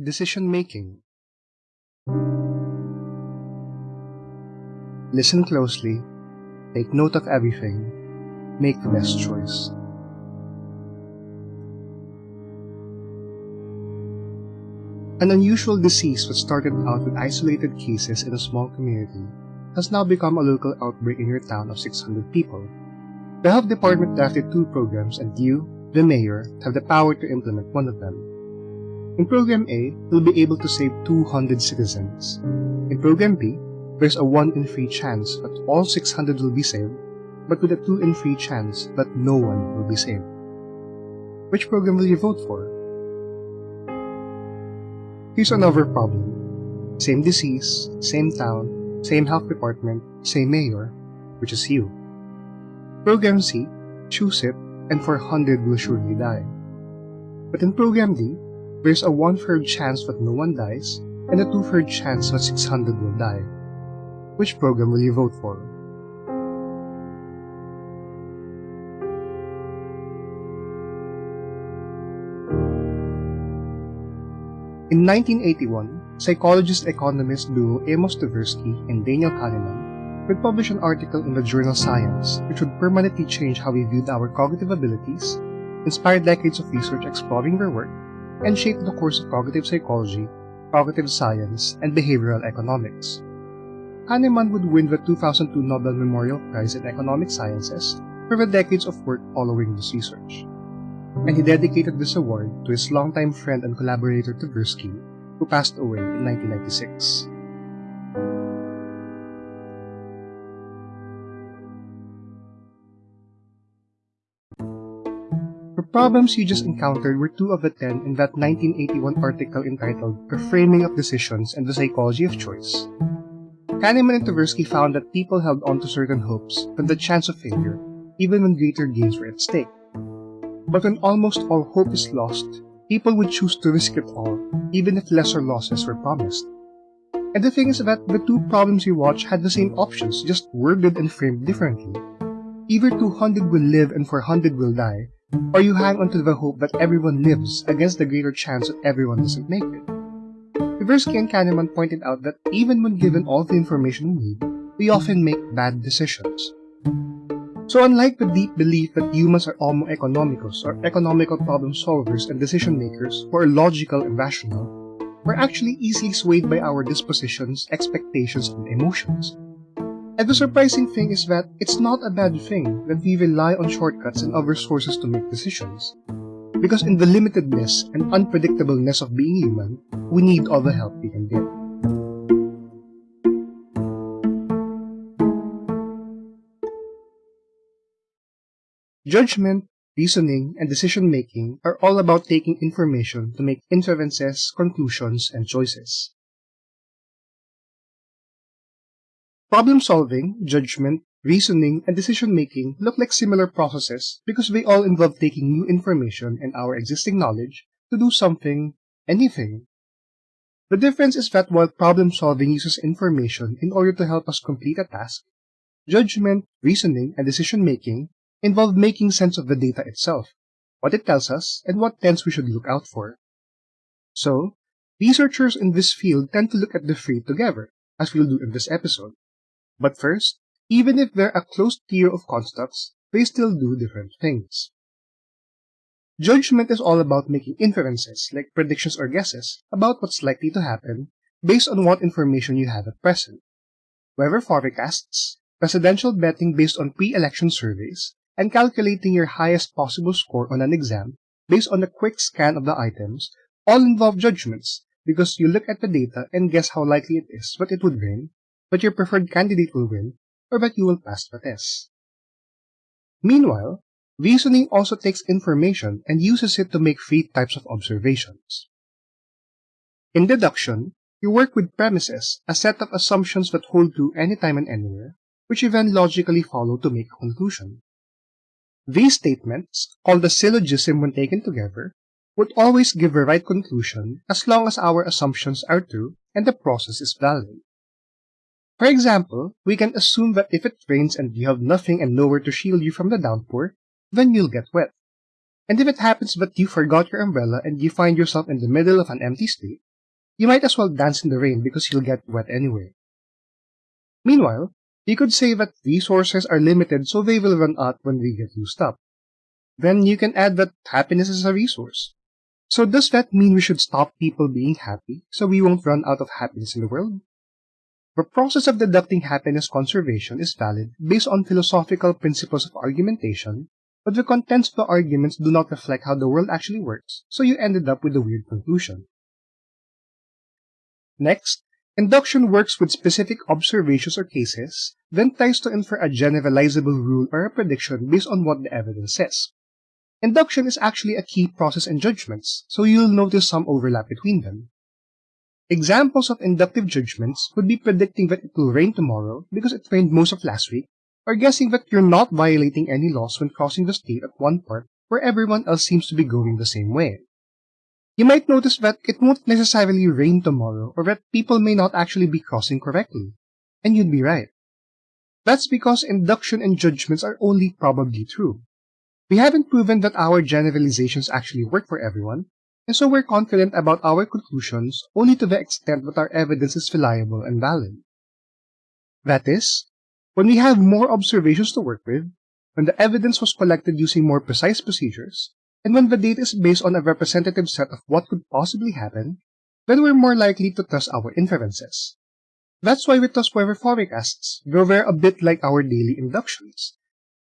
Decision Making Listen closely, take note of everything, make the best choice. An unusual disease that started out with isolated cases in a small community has now become a local outbreak in your town of 600 people. The health department drafted two programs and you, the mayor, have the power to implement one of them. In Program A, you'll be able to save 200 citizens. In Program B, there's a 1 in 3 chance that all 600 will be saved, but with a 2 in 3 chance that no one will be saved. Which program will you vote for? Here's another problem. Same disease, same town, same health department, same mayor, which is you. Program C, choose it, and 400 will surely die. But in Program D, there's a one-third chance that no one dies, and a two-third chance that 600 will die. Which program will you vote for? In 1981, psychologist-economist duo Amos Tversky and Daniel Kahneman would publish an article in the journal Science which would permanently change how we viewed our cognitive abilities, inspire decades of research exploring their work, and shaped the course of cognitive psychology, cognitive science, and behavioral economics. Kahneman would win the 2002 Nobel Memorial Prize in Economic Sciences for the decades of work following this research and he dedicated this award to his longtime friend and collaborator Tversky, who passed away in 1996. Problems you just encountered were two of the ten in that 1981 article entitled The Framing of Decisions and the Psychology of Choice. Kahneman and Tversky found that people held on to certain hopes from the chance of failure, even when greater gains were at stake. But when almost all hope is lost, people would choose to risk it all, even if lesser losses were promised. And the thing is that the two problems you watch had the same options, just worded and framed differently. Either 200 will live and 400 will die, or you hang on to the hope that everyone lives against the greater chance that everyone doesn't make it. Tversky and Kahneman pointed out that even when given all the information we need, we often make bad decisions. So unlike the deep belief that humans are homo economicus or economical problem solvers and decision makers who are logical and rational, we're actually easily swayed by our dispositions, expectations, and emotions. And the surprising thing is that it's not a bad thing that we rely on shortcuts and other sources to make decisions. Because in the limitedness and unpredictableness of being human, we need all the help we can get. Judgment, reasoning, and decision-making are all about taking information to make inferences, conclusions, and choices. Problem-solving, judgment, reasoning, and decision-making look like similar processes because they all involve taking new information and our existing knowledge to do something, anything. The difference is that while problem-solving uses information in order to help us complete a task, judgment, reasoning, and decision-making involve making sense of the data itself, what it tells us, and what trends we should look out for. So, researchers in this field tend to look at the three together, as we'll do in this episode. But first, even if they're a closed tier of constructs, they still do different things. Judgment is all about making inferences, like predictions or guesses, about what's likely to happen based on what information you have at present. Weather forecasts, presidential betting based on pre-election surveys, and calculating your highest possible score on an exam based on a quick scan of the items all involve judgments because you look at the data and guess how likely it is that it would win, that your preferred candidate will win, or that you will pass the test. Meanwhile, reasoning also takes information and uses it to make three types of observations. In deduction, you work with premises, a set of assumptions that hold true anytime and anywhere, which you then logically follow to make a conclusion. These statements, called a syllogism when taken together, would always give the right conclusion as long as our assumptions are true and the process is valid. For example, we can assume that if it rains and you have nothing and nowhere to shield you from the downpour, then you'll get wet. And if it happens that you forgot your umbrella and you find yourself in the middle of an empty street, you might as well dance in the rain because you'll get wet anyway. Meanwhile, you could say that resources are limited so they will run out when we get used up. Then you can add that happiness is a resource. So does that mean we should stop people being happy so we won't run out of happiness in the world? The process of deducting happiness conservation is valid based on philosophical principles of argumentation, but the contents of the arguments do not reflect how the world actually works, so you ended up with a weird conclusion. Next, induction works with specific observations or cases, then tries to infer a generalizable rule or a prediction based on what the evidence says. Induction is actually a key process in judgments, so you'll notice some overlap between them. Examples of inductive judgments would be predicting that it will rain tomorrow because it rained most of last week, or guessing that you're not violating any laws when crossing the street at one part where everyone else seems to be going the same way. You might notice that it won't necessarily rain tomorrow or that people may not actually be crossing correctly. And you'd be right. That's because induction and judgments are only probably true. We haven't proven that our generalizations actually work for everyone, and so we're confident about our conclusions only to the extent that our evidence is reliable and valid. That is, when we have more observations to work with, when the evidence was collected using more precise procedures, and when the data is based on a representative set of what could possibly happen, then we're more likely to trust our inferences. That's why we trust weather forecasts, though they're a bit like our daily inductions.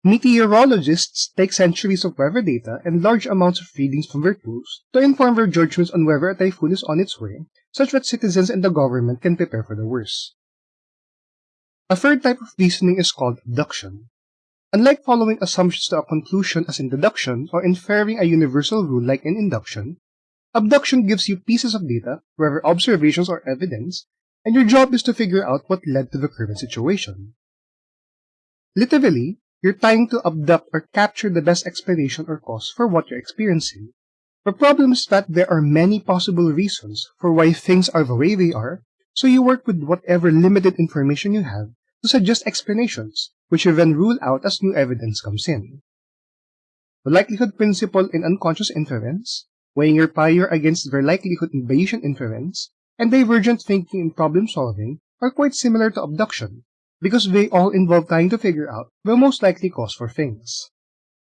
Meteorologists take centuries of weather data and large amounts of readings from their tools to inform their judgments on whether a typhoon is on its way, such that citizens and the government can prepare for the worst. A third type of reasoning is called abduction. Unlike following assumptions to a conclusion as in deduction or inferring a universal rule like in induction, abduction gives you pieces of data, whether observations or evidence, and your job is to figure out what led to the current situation. Literally, you're trying to abduct or capture the best explanation or cause for what you're experiencing. The problem is that there are many possible reasons for why things are the way they are, so you work with whatever limited information you have to suggest explanations, which you then rule out as new evidence comes in. The likelihood principle in unconscious inference, weighing your prior against their likelihood in Bayesian inference, and divergent thinking in problem solving are quite similar to abduction, because they all involve trying to figure out the most likely cause for things.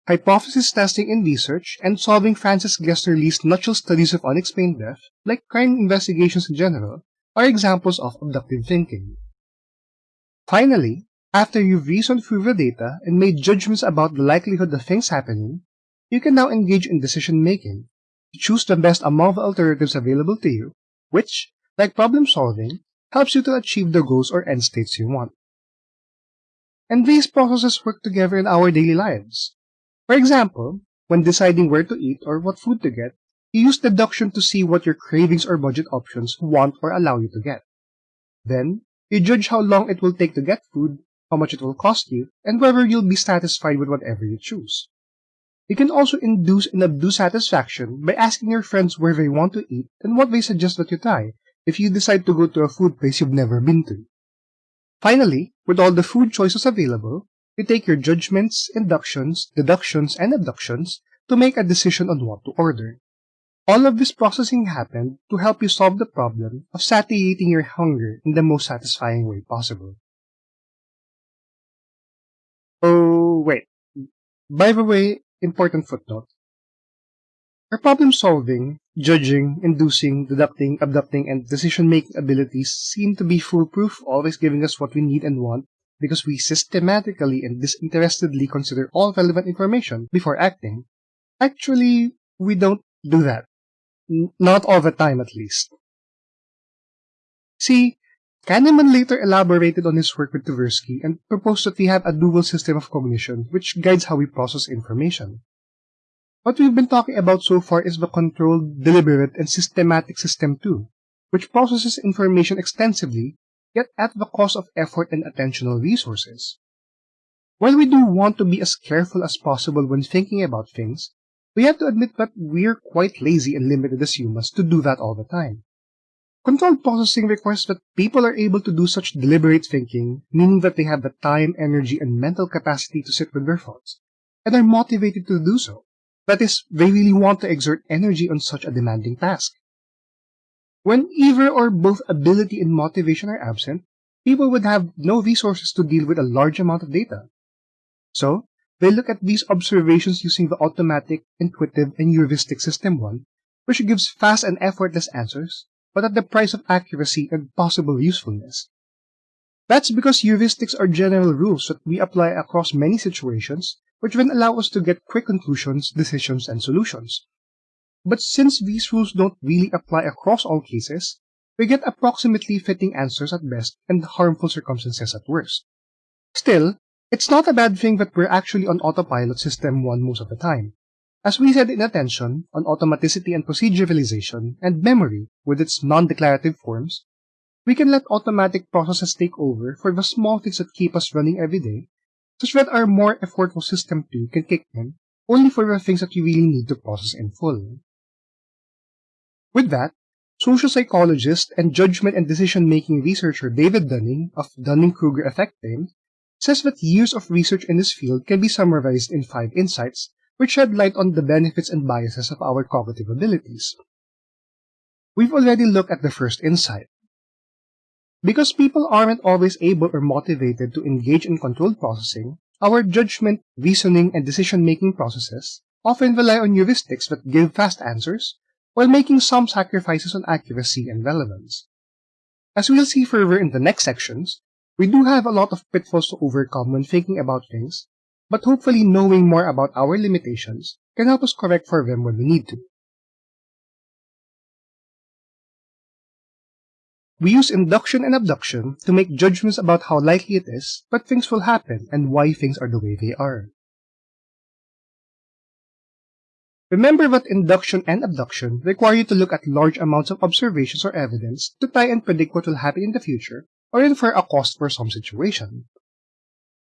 Hypothesis testing in research and solving Frances Glessner Lee's nutshell studies of unexplained death, like crime investigations in general, are examples of abductive thinking. Finally, after you've reasoned through the data and made judgments about the likelihood of things happening, you can now engage in decision making to choose the best among the alternatives available to you, which, like problem solving, helps you to achieve the goals or end states you want. And these processes work together in our daily lives. For example, when deciding where to eat or what food to get, you use deduction to see what your cravings or budget options want or allow you to get. Then, you judge how long it will take to get food, how much it will cost you, and whether you'll be satisfied with whatever you choose. You can also induce and abuse satisfaction by asking your friends where they want to eat and what they suggest that you try if you decide to go to a food place you've never been to. Finally, with all the food choices available, you take your judgments, inductions, deductions, and abductions to make a decision on what to order. All of this processing happened to help you solve the problem of satiating your hunger in the most satisfying way possible. Oh, wait. By the way, important footnote. Our problem solving, judging, inducing, deducting, abducting, and decision making abilities seem to be foolproof, always giving us what we need and want because we systematically and disinterestedly consider all relevant information before acting. Actually, we don't do that. Not all the time, at least. See, Kahneman later elaborated on his work with Tversky and proposed that we have a dual system of cognition which guides how we process information. What we've been talking about so far is the controlled, deliberate, and systematic system 2, which processes information extensively, yet at the cost of effort and attentional resources. While we do want to be as careful as possible when thinking about things, we have to admit that we're quite lazy and limited as humans to do that all the time. Controlled processing requires that people are able to do such deliberate thinking, meaning that they have the time, energy, and mental capacity to sit with their thoughts, and are motivated to do so. That is, they really want to exert energy on such a demanding task. When either or both ability and motivation are absent, people would have no resources to deal with a large amount of data. So, they look at these observations using the automatic, intuitive, and heuristic system 1, which gives fast and effortless answers, but at the price of accuracy and possible usefulness. That's because heuristics are general rules that we apply across many situations, which then allow us to get quick conclusions, decisions, and solutions. But since these rules don't really apply across all cases, we get approximately fitting answers at best and harmful circumstances at worst. Still, it's not a bad thing that we're actually on autopilot system 1 most of the time. As we said in attention, on automaticity and proceduralization, and memory with its non-declarative forms, we can let automatic processes take over for the small things that keep us running every day, such that our more effortful system 2 can kick in only for the things that you really need to process in full. With that, social psychologist and judgment and decision-making researcher David Dunning of Dunning-Kruger effect fame says that years of research in this field can be summarized in five insights which shed light on the benefits and biases of our cognitive abilities. We've already looked at the first insight. Because people aren't always able or motivated to engage in controlled processing, our judgment, reasoning, and decision-making processes often rely on heuristics that give fast answers while making some sacrifices on accuracy and relevance. As we'll see further in the next sections, we do have a lot of pitfalls to overcome when thinking about things, but hopefully knowing more about our limitations can help us correct for them when we need to. We use induction and abduction to make judgments about how likely it is that things will happen and why things are the way they are. Remember that induction and abduction require you to look at large amounts of observations or evidence to try and predict what will happen in the future or infer a cost for some situation.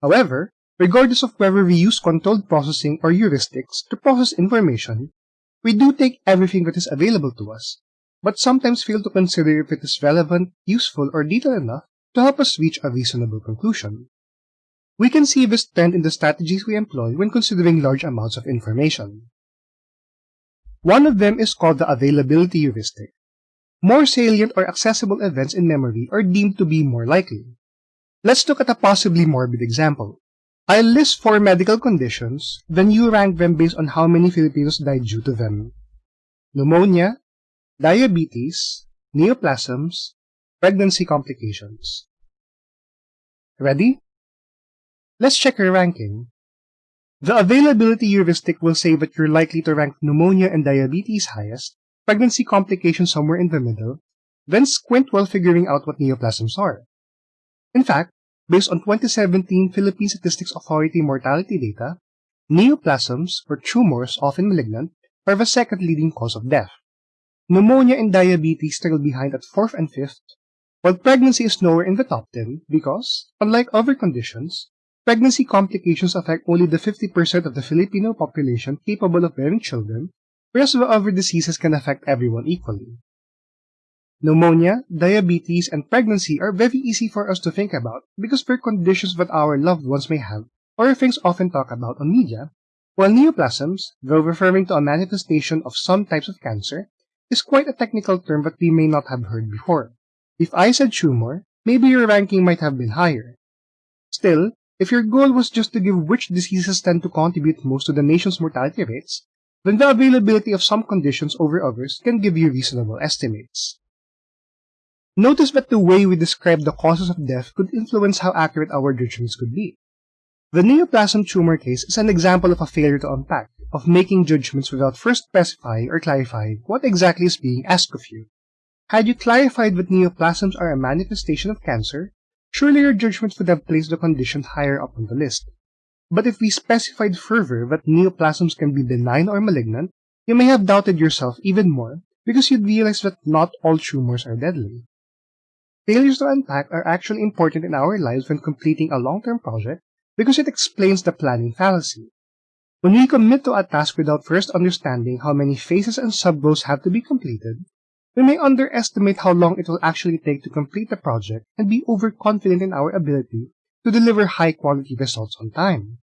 However, regardless of whether we use controlled processing or heuristics to process information, we do take everything that is available to us, but sometimes fail to consider if it is relevant, useful, or detailed enough to help us reach a reasonable conclusion. We can see this trend in the strategies we employ when considering large amounts of information. One of them is called the availability heuristic. More salient or accessible events in memory are deemed to be more likely. Let's look at a possibly morbid example. I'll list four medical conditions, then you rank them based on how many Filipinos died due to them. Pneumonia, diabetes, neoplasms, pregnancy complications. Ready? Let's check your ranking. The availability heuristic will say that you're likely to rank pneumonia and diabetes highest, pregnancy complications somewhere in the middle, then squint while figuring out what neoplasms are. In fact, based on 2017 Philippine Statistics Authority mortality data, neoplasms, or tumors often malignant, are the second leading cause of death. Pneumonia and diabetes struggle behind at fourth and fifth, while pregnancy is nowhere in the top 10 because, unlike other conditions, Pregnancy complications affect only the 50% of the Filipino population capable of bearing children, whereas the other diseases can affect everyone equally. Pneumonia, diabetes, and pregnancy are very easy for us to think about because they're conditions that our loved ones may have or things often talked about on media, while neoplasms, though referring to a manifestation of some types of cancer, is quite a technical term that we may not have heard before. If I said tumor, maybe your ranking might have been higher. Still, if your goal was just to give which diseases tend to contribute most to the nation's mortality rates, then the availability of some conditions over others can give you reasonable estimates. Notice that the way we describe the causes of death could influence how accurate our judgments could be. The neoplasm tumor case is an example of a failure to unpack, of making judgments without first specifying or clarifying what exactly is being asked of you. Had you clarified that neoplasms are a manifestation of cancer, Surely your judgment would have placed the condition higher up on the list. But if we specified further that neoplasms can be benign or malignant, you may have doubted yourself even more because you'd realize that not all tumors are deadly. Failures to unpack are actually important in our lives when completing a long-term project because it explains the planning fallacy. When we commit to a task without first understanding how many phases and sub-goals have to be completed, we may underestimate how long it will actually take to complete the project and be overconfident in our ability to deliver high-quality results on time.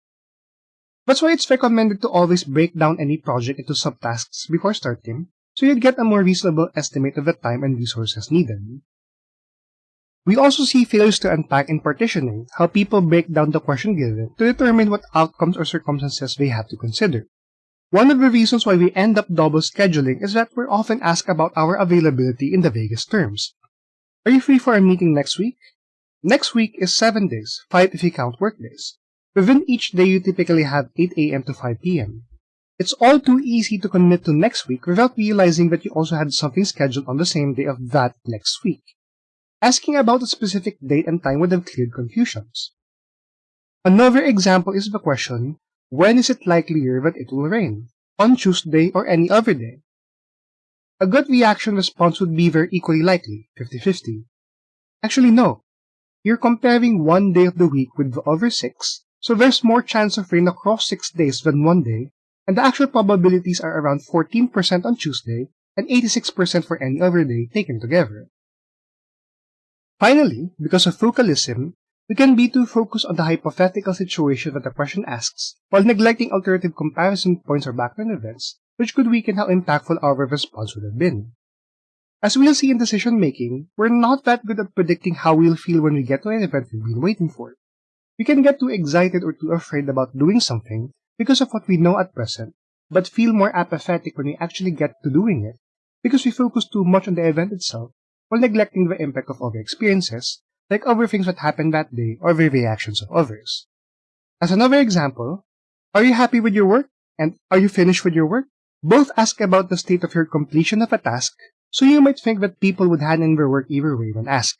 That's why it's recommended to always break down any project into subtasks before starting, so you'd get a more reasonable estimate of the time and resources needed. We also see failures to unpack in partitioning how people break down the question given to determine what outcomes or circumstances they have to consider. One of the reasons why we end up double scheduling is that we're often asked about our availability in the vaguest terms. Are you free for a meeting next week? Next week is 7 days, 5 if you count workdays. Within each day you typically have 8 a.m. to 5 p.m. It's all too easy to commit to next week without realizing that you also had something scheduled on the same day of that next week. Asking about a specific date and time would have cleared confusions. Another example is the question, when is it likelier that it will rain? On Tuesday or any other day? A gut reaction response would be very equally likely, 50-50. Actually, no. You're comparing one day of the week with the other six, so there's more chance of rain across six days than one day, and the actual probabilities are around 14% on Tuesday and 86% for any other day taken together. Finally, because of focalism, we can be too focused on the hypothetical situation that the question asks, while neglecting alternative comparison points or background events, which could weaken how impactful our response would have been. As we'll see in decision making, we're not that good at predicting how we'll feel when we get to an event we've been waiting for. We can get too excited or too afraid about doing something because of what we know at present, but feel more apathetic when we actually get to doing it because we focus too much on the event itself while neglecting the impact of other experiences like other things that happened that day or the reactions of others. As another example, are you happy with your work? And are you finished with your work? Both ask about the state of your completion of a task, so you might think that people would hand in their work either way when asked.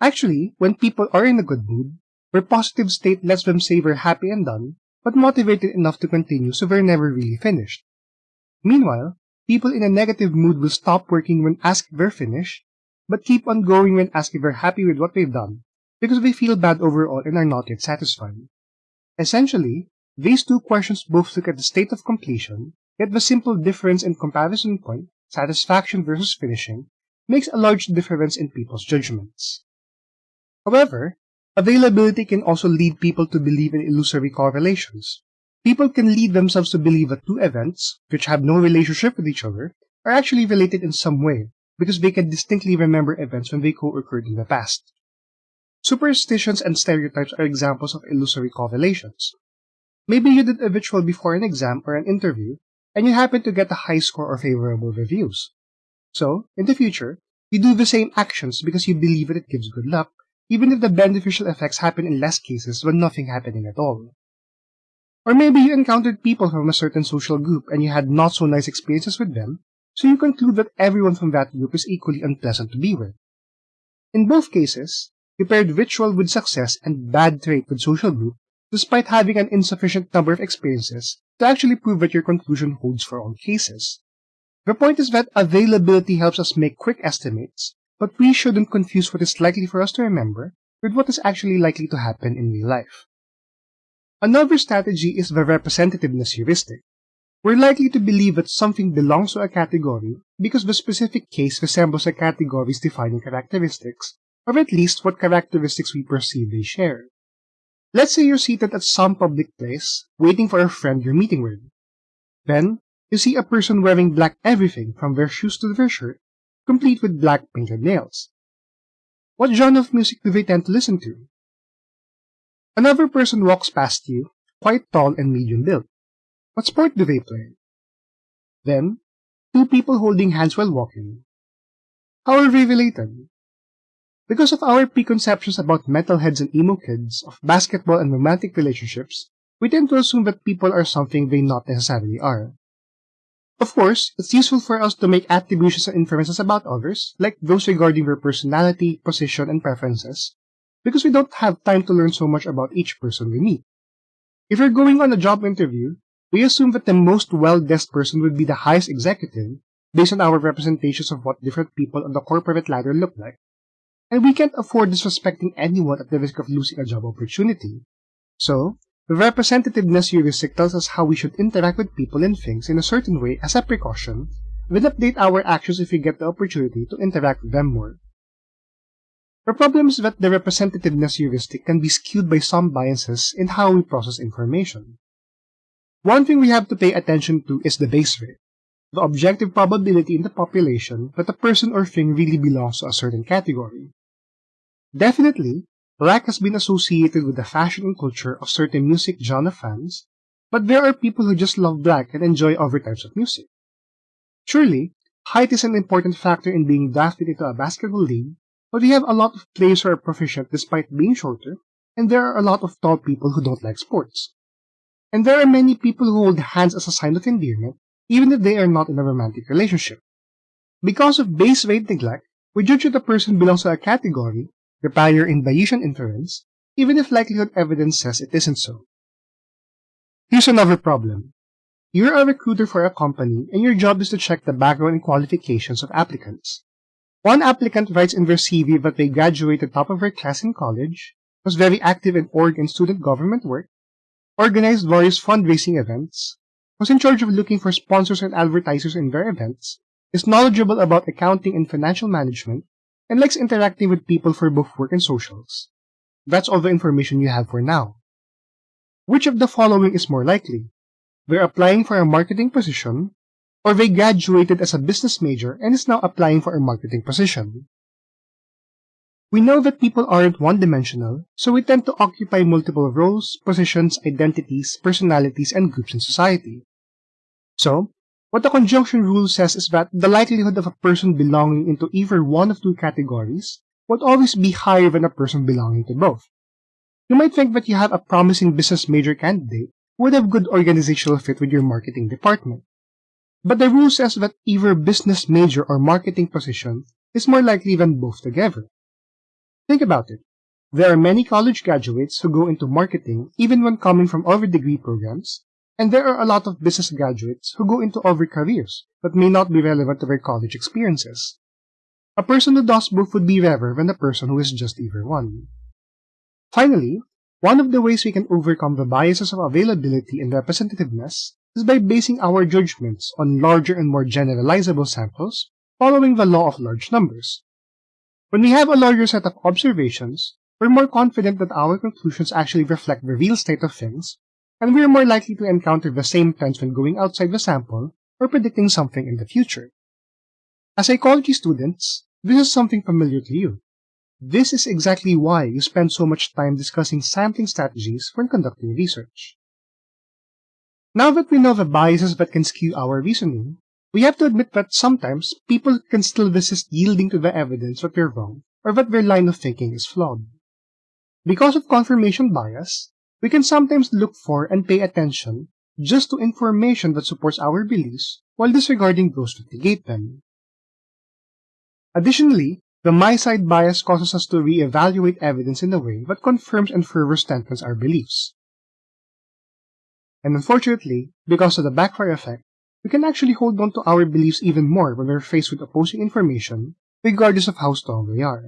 Actually, when people are in a good mood, their positive state lets them say they're happy and done, but motivated enough to continue so they're never really finished. Meanwhile, people in a negative mood will stop working when asked if they're finished, but keep on going when asked if they're happy with what they've done, because they feel bad overall and are not yet satisfied. Essentially, these two questions both look at the state of completion, yet the simple difference in comparison point, satisfaction versus finishing, makes a large difference in people's judgments. However, availability can also lead people to believe in illusory correlations. People can lead themselves to believe that two events, which have no relationship with each other, are actually related in some way, because they can distinctly remember events when they co-occurred in the past. Superstitions and stereotypes are examples of illusory correlations. Maybe you did a ritual before an exam or an interview, and you happen to get a high score or favorable reviews. So, in the future, you do the same actions because you believe that it gives good luck, even if the beneficial effects happen in less cases when nothing happening at all. Or maybe you encountered people from a certain social group and you had not so nice experiences with them, so you conclude that everyone from that group is equally unpleasant to be with. In both cases, you paired ritual with success and bad trait with social group, despite having an insufficient number of experiences to actually prove that your conclusion holds for all cases. The point is that availability helps us make quick estimates, but we shouldn't confuse what is likely for us to remember with what is actually likely to happen in real life. Another strategy is the representativeness heuristic. We're likely to believe that something belongs to a category because the specific case resembles a category's defining characteristics, or at least what characteristics we perceive they share. Let's say you're seated at some public place, waiting for a friend you're meeting with. Then, you see a person wearing black everything from their shoes to their shirt, complete with black painted nails. What genre of music do they tend to listen to? Another person walks past you, quite tall and medium built. What sport do they play? Then, two people holding hands while walking. How are they related? Because of our preconceptions about metalheads and emo kids, of basketball and romantic relationships, we tend to assume that people are something they not necessarily are. Of course, it's useful for us to make attributions and inferences about others, like those regarding their personality, position, and preferences, because we don't have time to learn so much about each person we meet. If you're going on a job interview, we assume that the most well-dressed person would be the highest executive based on our representations of what different people on the corporate ladder look like. And we can't afford disrespecting anyone at the risk of losing a job opportunity. So, the representativeness heuristic tells us how we should interact with people and things in a certain way as a precaution, then update our actions if we get the opportunity to interact with them more. The problem is that the representativeness heuristic can be skewed by some biases in how we process information. One thing we have to pay attention to is the base rate. the objective probability in the population that a person or thing really belongs to a certain category. Definitely, black has been associated with the fashion and culture of certain music genre fans, but there are people who just love black and enjoy other types of music. Surely, height is an important factor in being drafted into a basketball league, but we have a lot of players who are proficient despite being shorter, and there are a lot of tall people who don't like sports. And there are many people who hold hands as a sign of endearment, even if they are not in a romantic relationship. Because of base rate neglect, we judge that a person belongs to a category, require in Bayesian inference, even if likelihood evidence says it isn't so. Here's another problem. You're a recruiter for a company and your job is to check the background and qualifications of applicants. One applicant writes in their CV that they graduated top of their class in college, was very active in org and student government work, organized various fundraising events, was in charge of looking for sponsors and advertisers in their events, is knowledgeable about accounting and financial management, and likes interacting with people for both work and socials. That's all the information you have for now. Which of the following is more likely? They're applying for a marketing position, or they graduated as a business major and is now applying for a marketing position. We know that people aren't one-dimensional, so we tend to occupy multiple roles, positions, identities, personalities, and groups in society. So, what the conjunction rule says is that the likelihood of a person belonging into either one of two categories would always be higher than a person belonging to both. You might think that you have a promising business major candidate who would have good organizational fit with your marketing department. But the rule says that either business major or marketing position is more likely than both together. Think about it. There are many college graduates who go into marketing even when coming from other degree programs, and there are a lot of business graduates who go into other careers that may not be relevant to their college experiences. A person who does both would be rarer than a person who is just either one. Finally, one of the ways we can overcome the biases of availability and representativeness is by basing our judgments on larger and more generalizable samples following the law of large numbers. When we have a larger set of observations, we're more confident that our conclusions actually reflect the real state of things, and we're more likely to encounter the same trends when going outside the sample or predicting something in the future. As psychology students, this is something familiar to you. This is exactly why you spend so much time discussing sampling strategies when conducting research. Now that we know the biases that can skew our reasoning, we have to admit that sometimes people can still resist yielding to the evidence that they're wrong or that their line of thinking is flawed. Because of confirmation bias, we can sometimes look for and pay attention just to information that supports our beliefs while disregarding those that negate them. Additionally, the my side bias causes us to re-evaluate evidence in a way that confirms and further strengthens our beliefs. And unfortunately, because of the backfire effect, we can actually hold on to our beliefs even more when we're faced with opposing information, regardless of how strong we are.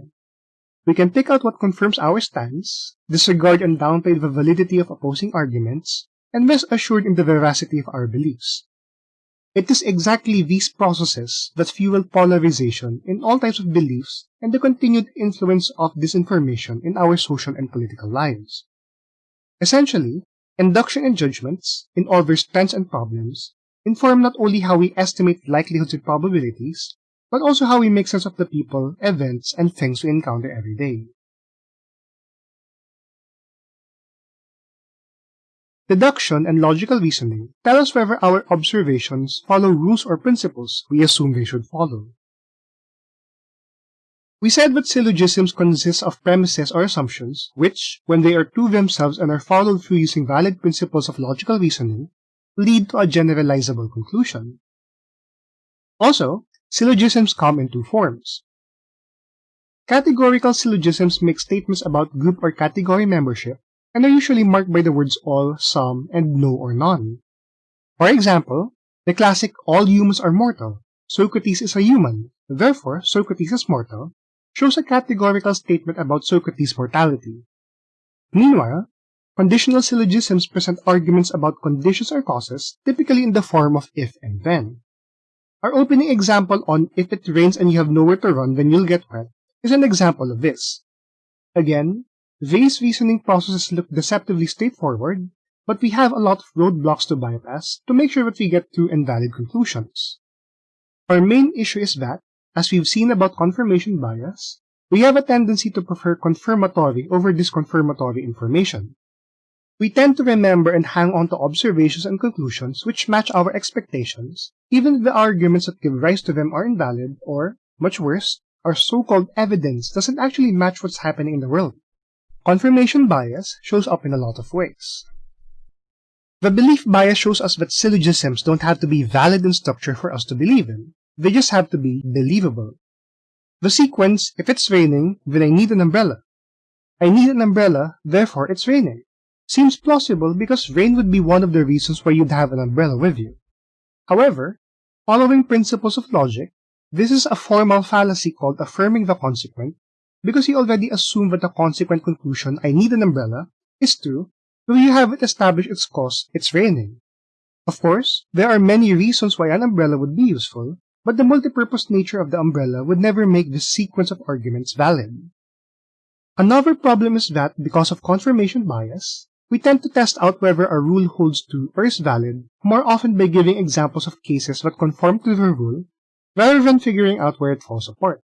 We can pick out what confirms our stance, disregard and downplay the validity of opposing arguments, and rest assured in the veracity of our beliefs. It is exactly these processes that fuel polarization in all types of beliefs and the continued influence of disinformation in our social and political lives. Essentially, induction and judgments, in their strengths and problems, inform not only how we estimate likelihoods and probabilities, but also how we make sense of the people, events, and things we encounter every day. Deduction and logical reasoning tell us whether our observations follow rules or principles we assume they should follow. We said that syllogisms consist of premises or assumptions which, when they are true themselves and are followed through using valid principles of logical reasoning, lead to a generalizable conclusion. Also, syllogisms come in two forms. Categorical syllogisms make statements about group or category membership and are usually marked by the words all, some, and no or none. For example, the classic all humans are mortal, Socrates is a human, therefore Socrates is mortal, shows a categorical statement about Socrates' mortality. Meanwhile, Conditional syllogisms present arguments about conditions or causes, typically in the form of if and then. Our opening example on if it rains and you have nowhere to run, then you'll get wet is an example of this. Again, these reasoning processes look deceptively straightforward, but we have a lot of roadblocks to bypass to make sure that we get to invalid conclusions. Our main issue is that, as we've seen about confirmation bias, we have a tendency to prefer confirmatory over disconfirmatory information. We tend to remember and hang on to observations and conclusions which match our expectations, even if the arguments that give rise to them are invalid or, much worse, our so-called evidence doesn't actually match what's happening in the world. Confirmation bias shows up in a lot of ways. The belief bias shows us that syllogisms don't have to be valid in structure for us to believe in. They just have to be believable. The sequence, if it's raining, then I need an umbrella. I need an umbrella, therefore it's raining. Seems plausible because rain would be one of the reasons why you'd have an umbrella with you. However, following principles of logic, this is a formal fallacy called affirming the consequent because you already assume that the consequent conclusion, I need an umbrella, is true Though you haven't established its cause, it's raining. Of course, there are many reasons why an umbrella would be useful, but the multipurpose nature of the umbrella would never make this sequence of arguments valid. Another problem is that, because of confirmation bias, we tend to test out whether a rule holds true or is valid more often by giving examples of cases that conform to the rule, rather than figuring out where it falls apart.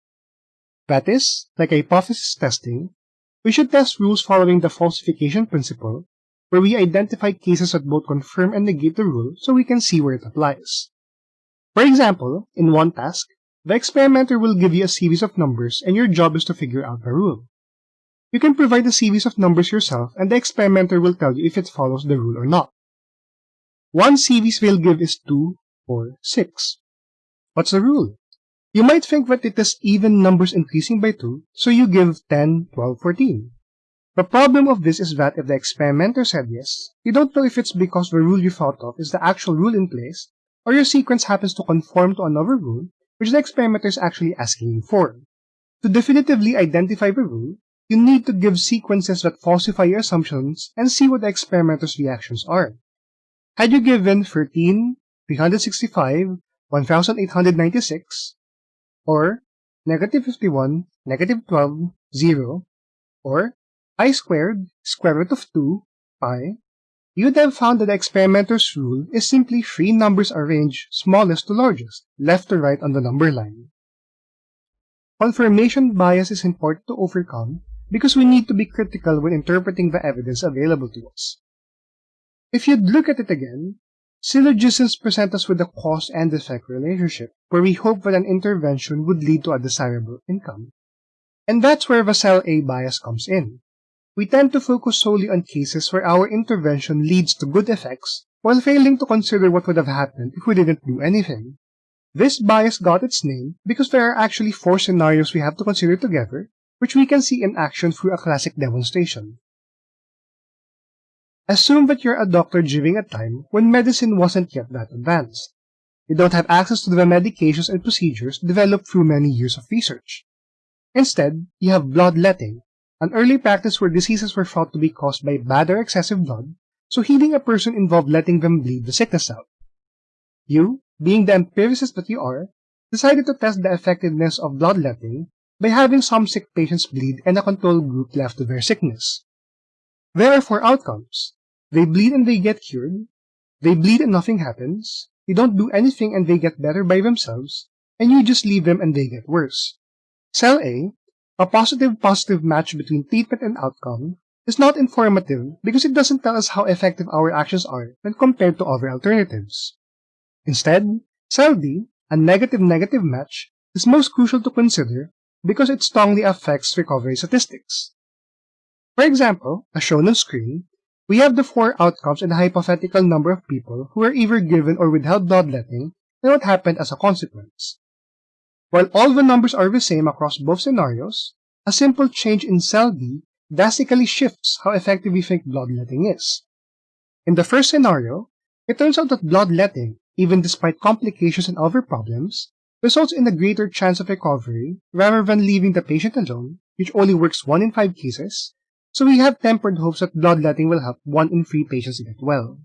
That is, like hypothesis testing, we should test rules following the falsification principle where we identify cases that both confirm and negate the rule so we can see where it applies. For example, in one task, the experimenter will give you a series of numbers and your job is to figure out the rule. You can provide a series of numbers yourself and the experimenter will tell you if it follows the rule or not. One series they'll give is 2, 4, 6. What's the rule? You might think that it is even numbers increasing by 2, so you give 10, 12, 14. The problem of this is that if the experimenter said yes, you don't know if it's because the rule you thought of is the actual rule in place, or your sequence happens to conform to another rule which the experimenter is actually asking for. To definitively identify the rule, you need to give sequences that falsify your assumptions and see what the experimenter's reactions are. Had you given 13, 365, 1896, or negative 51, negative 12, 0, or i squared, square root of 2, pi, you'd have found that the experimenter's rule is simply three numbers arranged smallest to largest, left to right on the number line. Confirmation bias is important to overcome because we need to be critical when interpreting the evidence available to us. If you'd look at it again, syllogisms present us with a cause and effect relationship, where we hope that an intervention would lead to a desirable income. And that's where the cell A bias comes in. We tend to focus solely on cases where our intervention leads to good effects, while failing to consider what would have happened if we didn't do anything. This bias got its name because there are actually four scenarios we have to consider together, which we can see in action through a classic demonstration. Assume that you're a doctor during a time when medicine wasn't yet that advanced. You don't have access to the medications and procedures developed through many years of research. Instead, you have bloodletting, an early practice where diseases were thought to be caused by bad or excessive blood, so healing a person involved letting them bleed the sickness out. You, being the empiricist that you are, decided to test the effectiveness of bloodletting by having some sick patients bleed and a control group left to their sickness. There are four outcomes. They bleed and they get cured, they bleed and nothing happens, you don't do anything and they get better by themselves, and you just leave them and they get worse. Cell A a positive-positive match between treatment and outcome is not informative because it doesn't tell us how effective our actions are when compared to other alternatives. Instead, cell a negative-negative match, is most crucial to consider because it strongly affects recovery statistics. For example, as shown on screen, we have the four outcomes and a hypothetical number of people who were either given or withheld bloodletting and what happened as a consequence. While all the numbers are the same across both scenarios, a simple change in cell D drastically shifts how effective we think bloodletting is. In the first scenario, it turns out that bloodletting, even despite complications and other problems, results in a greater chance of recovery rather than leaving the patient alone, which only works 1 in 5 cases, so we have tempered hopes that bloodletting will help 1 in 3 patients get well.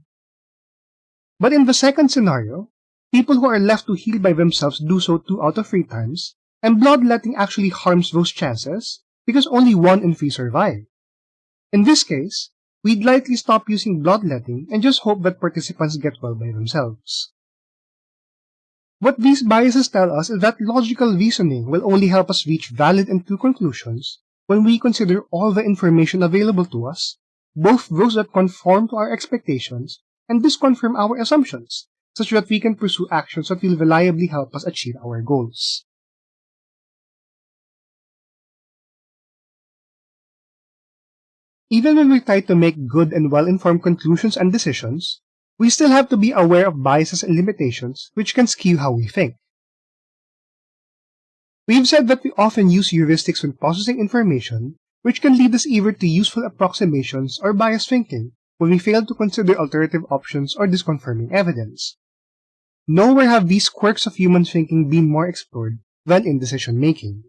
But in the second scenario, People who are left to heal by themselves do so two out of three times, and bloodletting actually harms those chances because only one in three survive. In this case, we'd likely stop using bloodletting and just hope that participants get well by themselves. What these biases tell us is that logical reasoning will only help us reach valid and true conclusions when we consider all the information available to us, both those that conform to our expectations and disconfirm our assumptions, such that we can pursue actions that will reliably help us achieve our goals. Even when we try to make good and well-informed conclusions and decisions, we still have to be aware of biases and limitations which can skew how we think. We've said that we often use heuristics when processing information, which can lead us either to useful approximations or biased thinking when we fail to consider alternative options or disconfirming evidence. Nowhere have these quirks of human thinking been more explored than in decision making.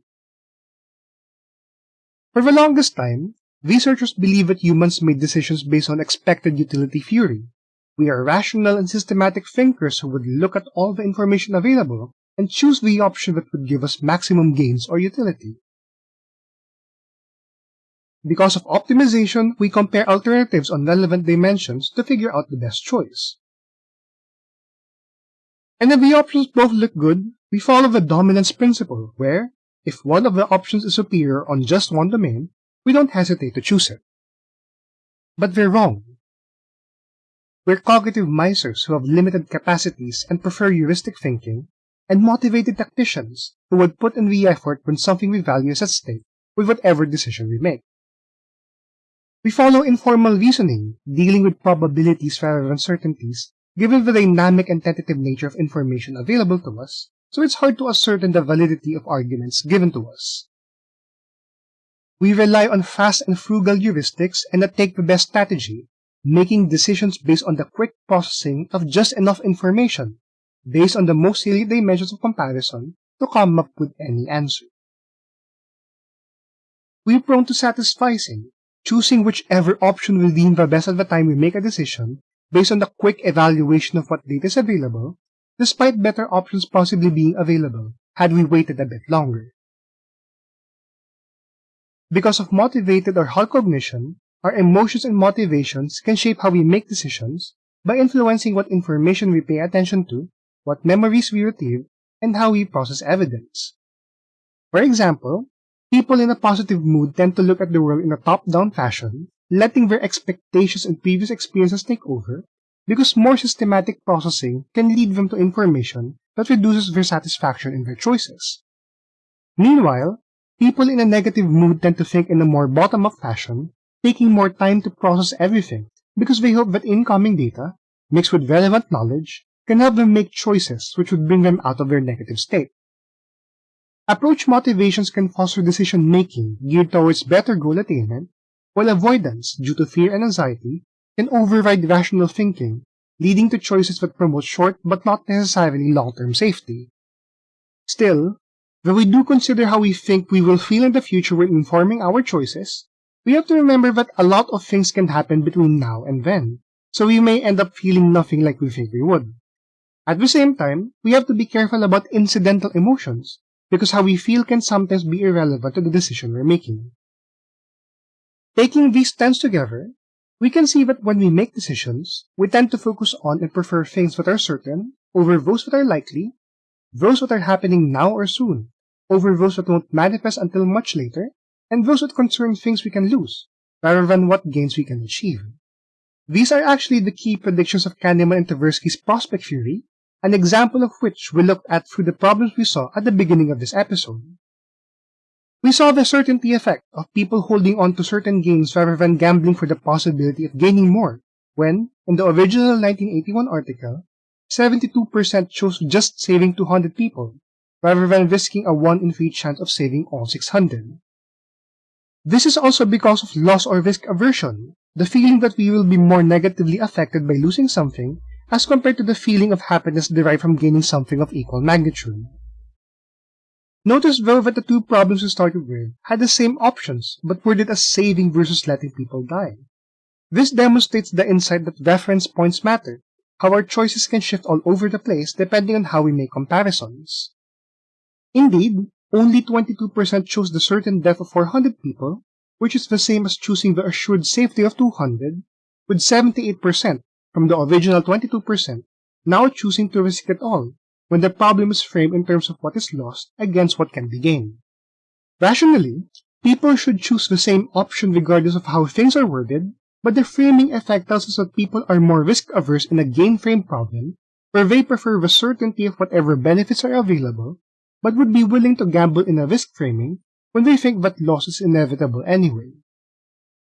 For the longest time, Researchers believe that humans made decisions based on expected utility theory. We are rational and systematic thinkers who would look at all the information available and choose the option that would give us maximum gains or utility. Because of optimization, we compare alternatives on relevant dimensions to figure out the best choice. And if the options both look good, we follow the dominance principle, where, if one of the options is superior on just one domain, we don't hesitate to choose it. But we're wrong. We're cognitive misers who have limited capacities and prefer heuristic thinking, and motivated tacticians who would put in the effort when something we value is at stake with whatever decision we make. We follow informal reasoning, dealing with probabilities rather than certainties, given the dynamic and tentative nature of information available to us, so it's hard to ascertain the validity of arguments given to us. We rely on fast and frugal heuristics and not take the best strategy, making decisions based on the quick processing of just enough information, based on the most salient dimensions of comparison to come up with any answer. We're prone to satisficing, choosing whichever option we deem the best at the time we make a decision based on the quick evaluation of what data is available, despite better options possibly being available had we waited a bit longer. Because of motivated or hot cognition, our emotions and motivations can shape how we make decisions by influencing what information we pay attention to, what memories we retrieve, and how we process evidence. For example, people in a positive mood tend to look at the world in a top-down fashion, letting their expectations and previous experiences take over, because more systematic processing can lead them to information that reduces their satisfaction in their choices. Meanwhile, People in a negative mood tend to think in a more bottom-up fashion, taking more time to process everything because they hope that incoming data, mixed with relevant knowledge, can help them make choices which would bring them out of their negative state. Approach motivations can foster decision-making geared towards better goal attainment, while avoidance, due to fear and anxiety, can override rational thinking, leading to choices that promote short but not necessarily long-term safety. Still, Though we do consider how we think we will feel in the future when informing our choices, we have to remember that a lot of things can happen between now and then, so we may end up feeling nothing like we think we would. At the same time, we have to be careful about incidental emotions, because how we feel can sometimes be irrelevant to the decision we're making. Taking these trends together, we can see that when we make decisions, we tend to focus on and prefer things that are certain over those that are likely, those that are happening now or soon, over those that won't manifest until much later, and those that concern things we can lose, rather than what gains we can achieve. These are actually the key predictions of Kahneman and Tversky's prospect theory, an example of which we looked at through the problems we saw at the beginning of this episode. We saw the certainty effect of people holding on to certain gains rather than gambling for the possibility of gaining more, when, in the original 1981 article, 72% chose just saving 200 people, rather than risking a 1 in 3 chance of saving all 600. This is also because of loss or risk aversion, the feeling that we will be more negatively affected by losing something as compared to the feeling of happiness derived from gaining something of equal magnitude. Notice though that the two problems we started with had the same options but worded as saving versus letting people die. This demonstrates the insight that reference points matter, how our choices can shift all over the place depending on how we make comparisons. Indeed, only 22% chose the certain death of 400 people, which is the same as choosing the assured safety of 200, with 78% from the original 22% now choosing to risk it all, when the problem is framed in terms of what is lost against what can be gained. Rationally, people should choose the same option regardless of how things are worded, but the framing effect tells us that people are more risk-averse in a gain-frame problem, where they prefer the certainty of whatever benefits are available, but would be willing to gamble in a risk framing when they think that loss is inevitable anyway.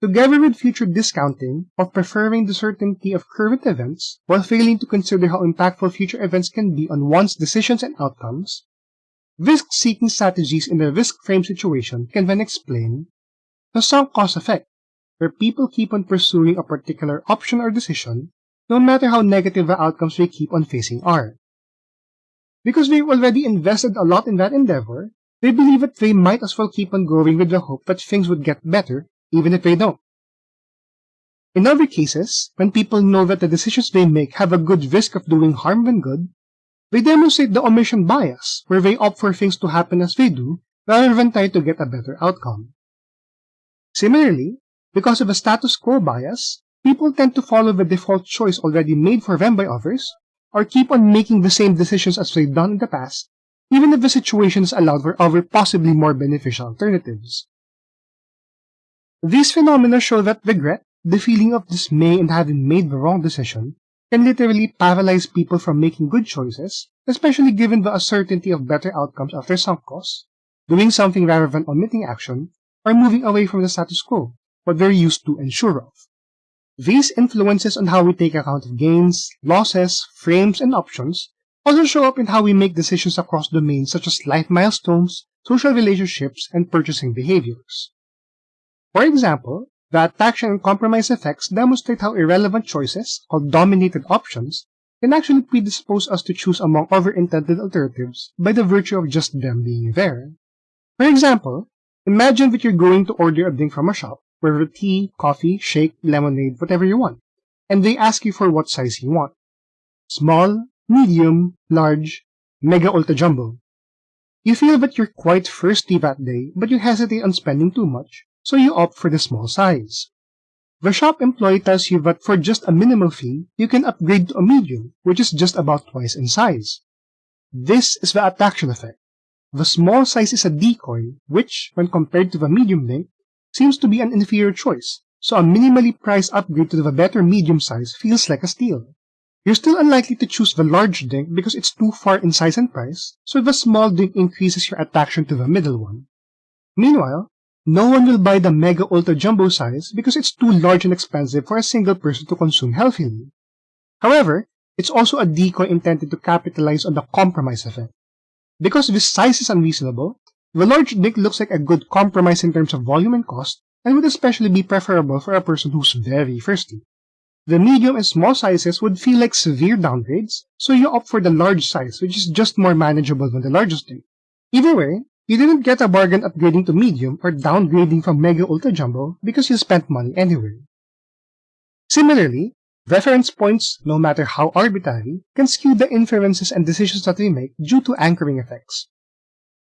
Together with future discounting of preferring the certainty of current events while failing to consider how impactful future events can be on one's decisions and outcomes, risk-seeking strategies in a risk-frame situation can then explain the sunk cost effect, where people keep on pursuing a particular option or decision no matter how negative the outcomes they keep on facing are. Because they've already invested a lot in that endeavor, they believe that they might as well keep on going with the hope that things would get better even if they don't. In other cases, when people know that the decisions they make have a good risk of doing harm than good, they demonstrate the omission bias, where they opt for things to happen as they do, rather than try to get a better outcome. Similarly, because of a status quo bias, people tend to follow the default choice already made for them by others, or keep on making the same decisions as they've done in the past, even if the situation is allowed for other possibly more beneficial alternatives. These phenomena show that regret, the feeling of dismay in having made the wrong decision, can literally paralyze people from making good choices, especially given the uncertainty of better outcomes after sunk costs, doing something rather than omitting action, or moving away from the status quo, what they're used to and sure of. These influences on how we take account of gains, losses, frames, and options also show up in how we make decisions across domains such as life milestones, social relationships, and purchasing behaviors. For example, the attraction and compromise effects demonstrate how irrelevant choices, called dominated options, can actually predispose us to choose among other intended alternatives by the virtue of just them being there. For example, imagine that you're going to order a drink from a shop, whether tea, coffee, shake, lemonade, whatever you want, and they ask you for what size you want. Small, medium, large, mega ultra jumbo. You feel that you're quite thirsty that day, but you hesitate on spending too much, so you opt for the small size. The shop employee tells you that for just a minimal fee, you can upgrade to a medium, which is just about twice in size. This is the attraction effect. The small size is a decoy, which, when compared to the medium link, seems to be an inferior choice, so a minimally priced upgrade to the better medium size feels like a steal. You're still unlikely to choose the large drink because it's too far in size and price, so the small drink increases your attraction to the middle one. Meanwhile, no one will buy the Mega Ultra Jumbo size because it's too large and expensive for a single person to consume healthily. However, it's also a decoy intended to capitalize on the compromise effect. Because this size is unreasonable, the large dick looks like a good compromise in terms of volume and cost, and would especially be preferable for a person who's very thirsty. The medium and small sizes would feel like severe downgrades, so you opt for the large size, which is just more manageable than the largest drink. Either way, you didn't get a bargain upgrading to medium or downgrading from Mega Ultra Jumbo because you spent money anyway. Similarly, reference points, no matter how arbitrary, can skew the inferences and decisions that we make due to anchoring effects.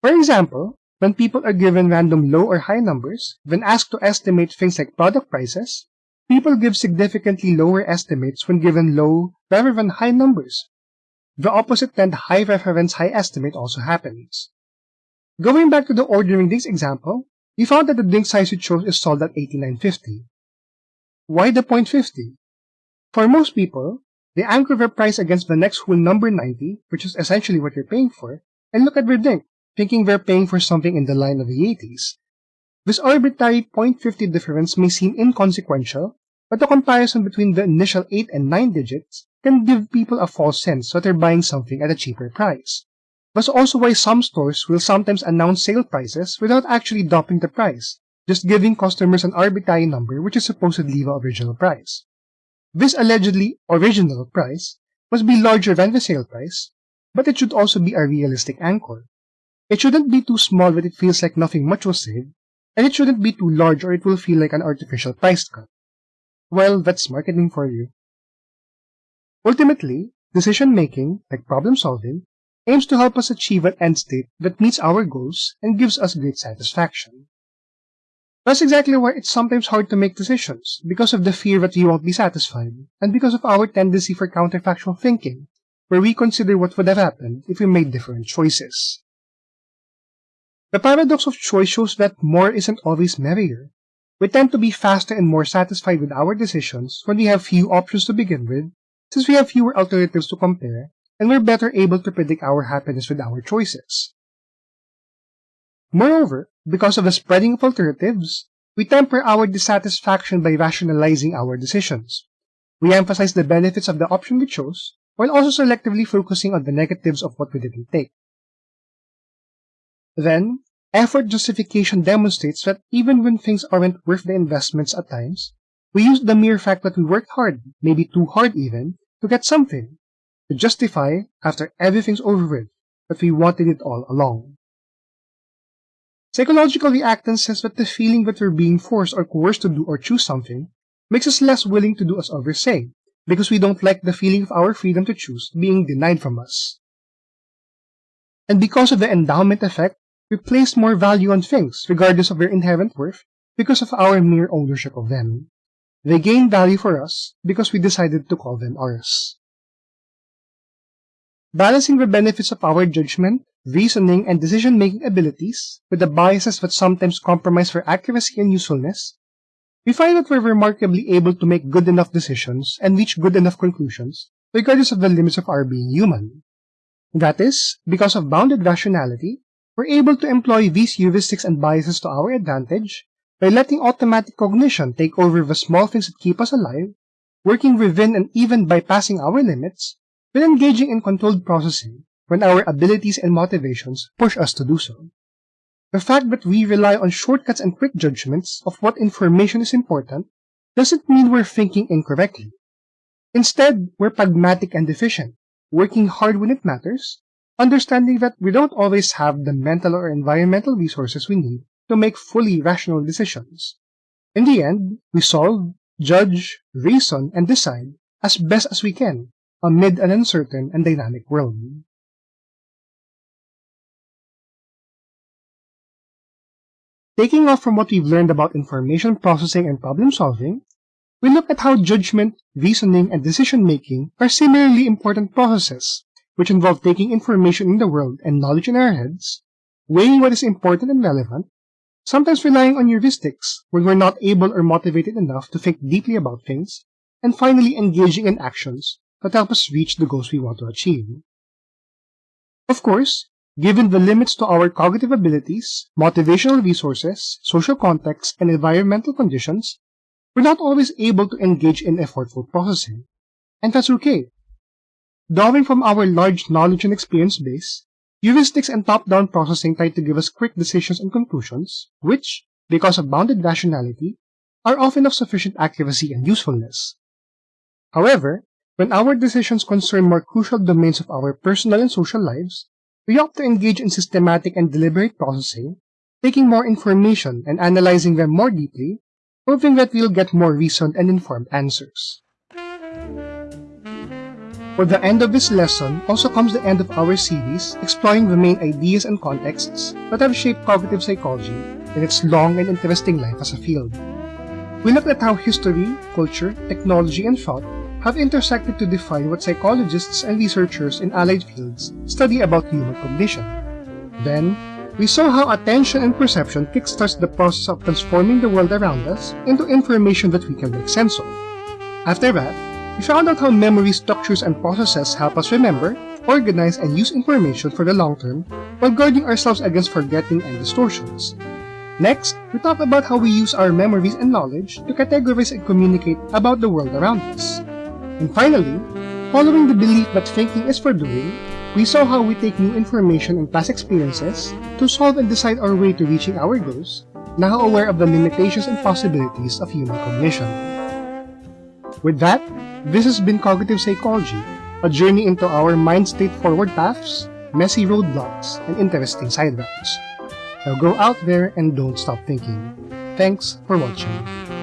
For example, when people are given random low or high numbers, when asked to estimate things like product prices, people give significantly lower estimates when given low rather than high numbers. The opposite trend high reference high estimate also happens. Going back to the ordering drinks example, we found that the drink size we chose is sold at 89.50. Why the .50? For most people, they anchor their price against the next whole number 90, which is essentially what you're paying for, and look at their drink, thinking they're paying for something in the line of the 80s. This arbitrary .50 difference may seem inconsequential, but the comparison between the initial 8 and 9 digits can give people a false sense that they're buying something at a cheaper price. That's also why some stores will sometimes announce sale prices without actually dropping the price, just giving customers an arbitrary number which is supposedly the original price. This allegedly original price must be larger than the sale price, but it should also be a realistic anchor. It shouldn't be too small that it feels like nothing much was saved, and it shouldn't be too large or it will feel like an artificial price cut. Well, that's marketing for you. Ultimately, decision making, like problem solving, aims to help us achieve an end state that meets our goals and gives us great satisfaction. That's exactly why it's sometimes hard to make decisions, because of the fear that we won't be satisfied, and because of our tendency for counterfactual thinking, where we consider what would have happened if we made different choices. The paradox of choice shows that more isn't always merrier. We tend to be faster and more satisfied with our decisions when we have few options to begin with, since we have fewer alternatives to compare, and we're better able to predict our happiness with our choices. Moreover, because of the spreading of alternatives, we temper our dissatisfaction by rationalizing our decisions. We emphasize the benefits of the option we chose, while also selectively focusing on the negatives of what we didn't take. Then, effort justification demonstrates that even when things aren't worth the investments at times, we use the mere fact that we worked hard, maybe too hard even, to get something, to justify, after everything's over with, that we wanted it all along. Psychological reactance says that the feeling that we're being forced or coerced to do or choose something makes us less willing to do as others say, because we don't like the feeling of our freedom to choose being denied from us. And because of the endowment effect, we place more value on things, regardless of their inherent worth, because of our mere ownership of them. They gain value for us because we decided to call them ours. Balancing the benefits of our judgment, reasoning, and decision-making abilities with the biases that sometimes compromise for accuracy and usefulness we find that we're remarkably able to make good enough decisions and reach good enough conclusions, regardless of the limits of our being human. That is, because of bounded rationality, we're able to employ these heuristics and biases to our advantage by letting automatic cognition take over the small things that keep us alive, working within and even bypassing our limits, but engaging in controlled processing when our abilities and motivations push us to do so. The fact that we rely on shortcuts and quick judgments of what information is important doesn't mean we're thinking incorrectly. Instead, we're pragmatic and efficient, working hard when it matters, understanding that we don't always have the mental or environmental resources we need to make fully rational decisions. In the end, we solve, judge, reason, and decide as best as we can amid an uncertain and dynamic world. Taking off from what we've learned about information processing and problem solving, we look at how judgment, reasoning, and decision-making are similarly important processes, which involve taking information in the world and knowledge in our heads, weighing what is important and relevant, sometimes relying on heuristics when we're not able or motivated enough to think deeply about things, and finally engaging in actions that help us reach the goals we want to achieve. Of course, Given the limits to our cognitive abilities, motivational resources, social context, and environmental conditions, we're not always able to engage in effortful processing. And that's okay. Drawing from our large knowledge and experience base, heuristics and top-down processing try to give us quick decisions and conclusions, which, because of bounded rationality, are often of sufficient accuracy and usefulness. However, when our decisions concern more crucial domains of our personal and social lives, we opt to engage in systematic and deliberate processing, taking more information and analyzing them more deeply, hoping that we'll get more reasoned and informed answers. For the end of this lesson also comes the end of our series exploring the main ideas and contexts that have shaped cognitive psychology in its long and interesting life as a field. We looked at how history, culture, technology, and thought have intersected to define what psychologists and researchers in allied fields study about human cognition. Then, we saw how attention and perception kickstarts the process of transforming the world around us into information that we can make sense of. After that, we found out how memory structures and processes help us remember, organize, and use information for the long term while guarding ourselves against forgetting and distortions. Next, we talked about how we use our memories and knowledge to categorize and communicate about the world around us. And finally, following the belief that thinking is for doing, we saw how we take new information and past experiences to solve and decide our way to reaching our goals, now aware of the limitations and possibilities of human cognition. With that, this has been Cognitive Psychology, a journey into our mind-state forward paths, messy roadblocks, and interesting side routes. Now go out there and don't stop thinking. Thanks for watching.